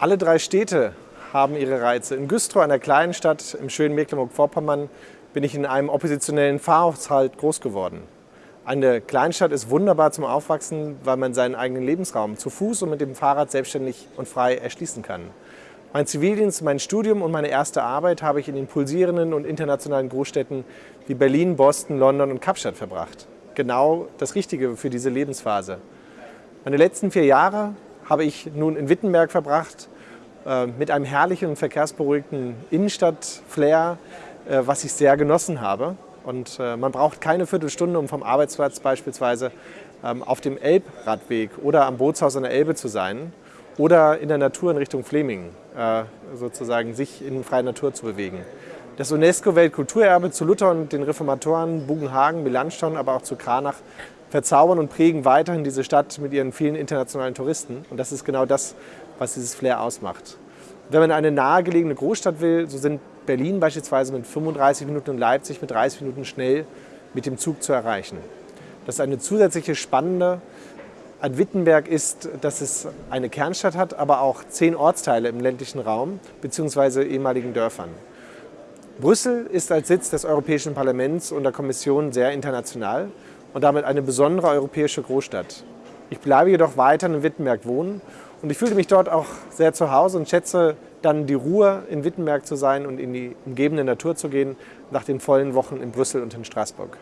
Alle drei Städte haben ihre Reize. In Güstrow, einer kleinen Stadt im schönen Mecklenburg-Vorpommern, bin ich in einem oppositionellen Pfarrhaushalt groß geworden. Eine Kleinstadt ist wunderbar zum Aufwachsen, weil man seinen eigenen Lebensraum zu Fuß und mit dem Fahrrad selbstständig und frei erschließen kann. Mein Zivildienst, mein Studium und meine erste Arbeit habe ich in den pulsierenden und internationalen Großstädten wie Berlin, Boston, London und Kapstadt verbracht. Genau das Richtige für diese Lebensphase. Meine letzten vier Jahre habe ich nun in Wittenberg verbracht, mit einem herrlichen und verkehrsberuhigten Innenstadt-Flair, äh, was ich sehr genossen habe. Und äh, man braucht keine Viertelstunde, um vom Arbeitsplatz beispielsweise ähm, auf dem Elbradweg oder am Bootshaus an der Elbe zu sein oder in der Natur in Richtung Fleming sozusagen sich in freier Natur zu bewegen. Das UNESCO-Weltkulturerbe zu Luther und den Reformatoren, Bugenhagen, Melanchthon, aber auch zu Kranach verzaubern und prägen weiterhin diese Stadt mit ihren vielen internationalen Touristen. Und das ist genau das, was dieses Flair ausmacht. Wenn man eine nahegelegene Großstadt will, so sind Berlin beispielsweise mit 35 Minuten und Leipzig mit 30 Minuten schnell mit dem Zug zu erreichen. Das ist eine zusätzliche spannende an Wittenberg ist, dass es eine Kernstadt hat, aber auch zehn Ortsteile im ländlichen Raum bzw. ehemaligen Dörfern. Brüssel ist als Sitz des Europäischen Parlaments und der Kommission sehr international und damit eine besondere europäische Großstadt. Ich bleibe jedoch weiter in Wittenberg wohnen und ich fühle mich dort auch sehr zu Hause und schätze dann die Ruhe, in Wittenberg zu sein und in die umgebende Natur zu gehen, nach den vollen Wochen in Brüssel und in Straßburg.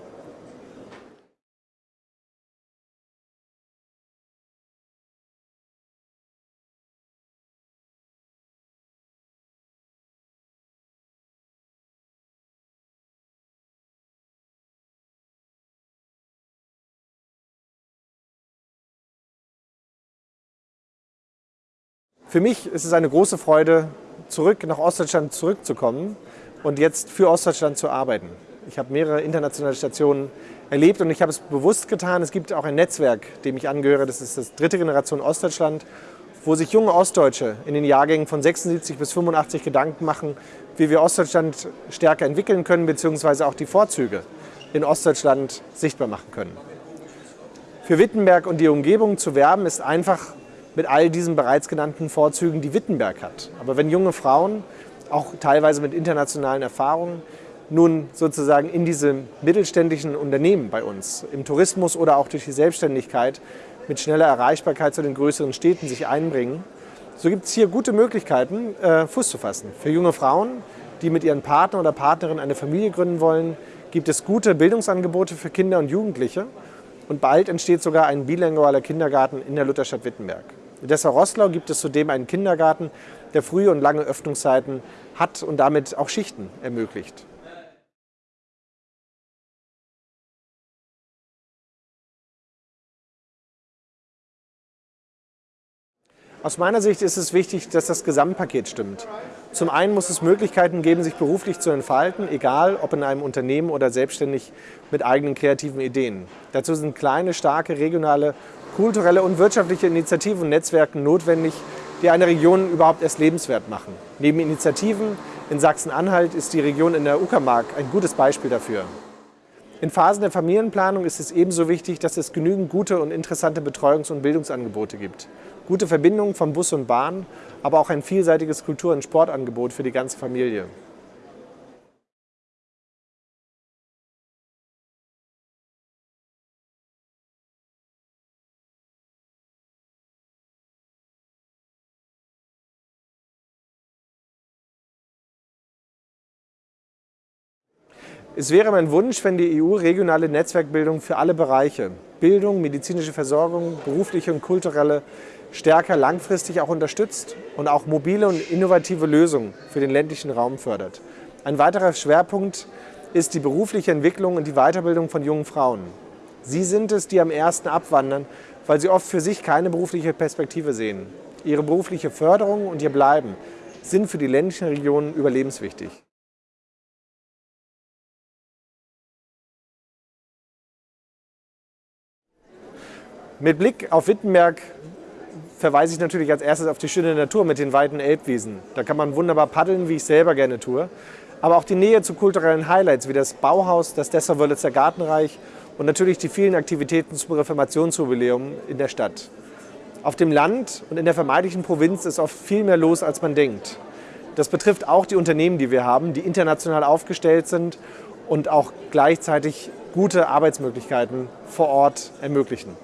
Für mich ist es eine große Freude, zurück nach Ostdeutschland zurückzukommen und jetzt für Ostdeutschland zu arbeiten. Ich habe mehrere internationale Stationen erlebt und ich habe es bewusst getan. Es gibt auch ein Netzwerk, dem ich angehöre, das ist das dritte Generation Ostdeutschland, wo sich junge Ostdeutsche in den Jahrgängen von 76 bis 85 Gedanken machen, wie wir Ostdeutschland stärker entwickeln können, beziehungsweise auch die Vorzüge in Ostdeutschland sichtbar machen können. Für Wittenberg und die Umgebung zu werben ist einfach mit all diesen bereits genannten Vorzügen, die Wittenberg hat. Aber wenn junge Frauen, auch teilweise mit internationalen Erfahrungen, nun sozusagen in diese mittelständischen Unternehmen bei uns, im Tourismus oder auch durch die Selbstständigkeit mit schneller Erreichbarkeit zu den größeren Städten sich einbringen, so gibt es hier gute Möglichkeiten, äh, Fuß zu fassen. Für junge Frauen, die mit ihren Partner oder Partnerin eine Familie gründen wollen, gibt es gute Bildungsangebote für Kinder und Jugendliche und bald entsteht sogar ein bilingualer Kindergarten in der Lutherstadt Wittenberg. In Dessau-Rosslau gibt es zudem einen Kindergarten, der frühe und lange Öffnungszeiten hat und damit auch Schichten ermöglicht. Aus meiner Sicht ist es wichtig, dass das Gesamtpaket stimmt. Zum einen muss es Möglichkeiten geben, sich beruflich zu entfalten, egal ob in einem Unternehmen oder selbstständig mit eigenen kreativen Ideen. Dazu sind kleine, starke, regionale kulturelle und wirtschaftliche Initiativen und Netzwerke notwendig, die eine Region überhaupt erst lebenswert machen. Neben Initiativen in Sachsen-Anhalt ist die Region in der Uckermark ein gutes Beispiel dafür. In Phasen der Familienplanung ist es ebenso wichtig, dass es genügend gute und interessante Betreuungs- und Bildungsangebote gibt. Gute Verbindungen von Bus und Bahn, aber auch ein vielseitiges Kultur- und Sportangebot für die ganze Familie. Es wäre mein Wunsch, wenn die EU regionale Netzwerkbildung für alle Bereiche, Bildung, medizinische Versorgung, berufliche und kulturelle, stärker langfristig auch unterstützt und auch mobile und innovative Lösungen für den ländlichen Raum fördert. Ein weiterer Schwerpunkt ist die berufliche Entwicklung und die Weiterbildung von jungen Frauen. Sie sind es, die am ersten abwandern, weil sie oft für sich keine berufliche Perspektive sehen. Ihre berufliche Förderung und ihr Bleiben sind für die ländlichen Regionen überlebenswichtig. Mit Blick auf Wittenberg verweise ich natürlich als erstes auf die schöne Natur mit den weiten Elbwiesen. Da kann man wunderbar paddeln, wie ich selber gerne tue. Aber auch die Nähe zu kulturellen Highlights wie das Bauhaus, das Dessau-Wörlitzer Gartenreich und natürlich die vielen Aktivitäten zum Reformationsjubiläum in der Stadt. Auf dem Land und in der vermeintlichen Provinz ist oft viel mehr los, als man denkt. Das betrifft auch die Unternehmen, die wir haben, die international aufgestellt sind und auch gleichzeitig gute Arbeitsmöglichkeiten vor Ort ermöglichen.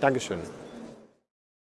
Dankeschön.